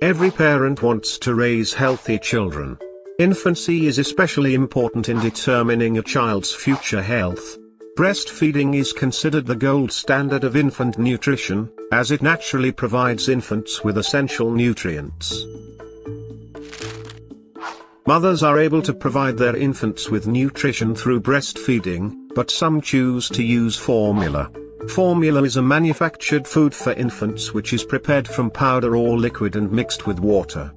Every parent wants to raise healthy children. Infancy is especially important in determining a child's future health. Breastfeeding is considered the gold standard of infant nutrition, as it naturally provides infants with essential nutrients. Mothers are able to provide their infants with nutrition through breastfeeding, but some choose to use formula. Formula is a manufactured food for infants which is prepared from powder or liquid and mixed with water.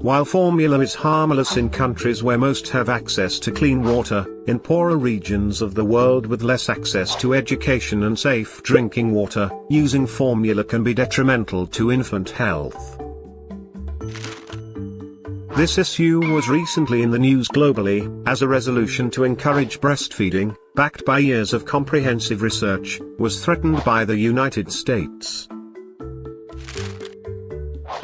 While formula is harmless in countries where most have access to clean water, in poorer regions of the world with less access to education and safe drinking water, using formula can be detrimental to infant health. This issue was recently in the news globally, as a resolution to encourage breastfeeding, backed by years of comprehensive research, was threatened by the United States.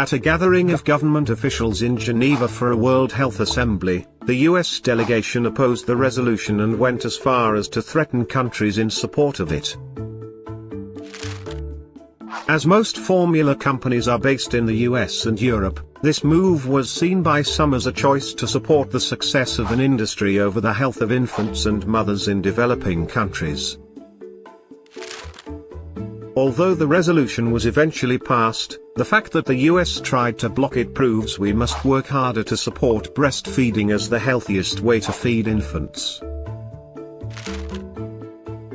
At a gathering of government officials in Geneva for a World Health Assembly, the US delegation opposed the resolution and went as far as to threaten countries in support of it. As most formula companies are based in the US and Europe, this move was seen by some as a choice to support the success of an industry over the health of infants and mothers in developing countries. Although the resolution was eventually passed, the fact that the US tried to block it proves we must work harder to support breastfeeding as the healthiest way to feed infants.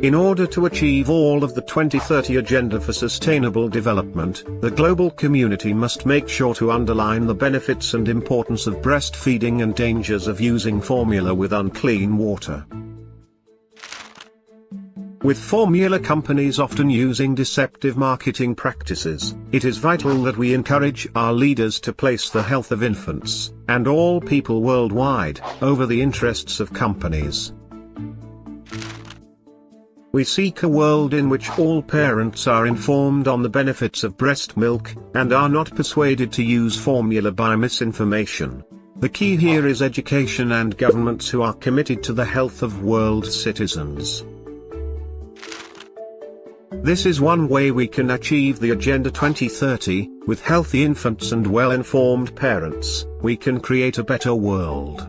In order to achieve all of the 2030 Agenda for Sustainable Development, the global community must make sure to underline the benefits and importance of breastfeeding and dangers of using formula with unclean water. With formula companies often using deceptive marketing practices, it is vital that we encourage our leaders to place the health of infants, and all people worldwide, over the interests of companies. We seek a world in which all parents are informed on the benefits of breast milk, and are not persuaded to use formula by misinformation. The key here is education and governments who are committed to the health of world citizens. This is one way we can achieve the Agenda 2030, with healthy infants and well-informed parents, we can create a better world.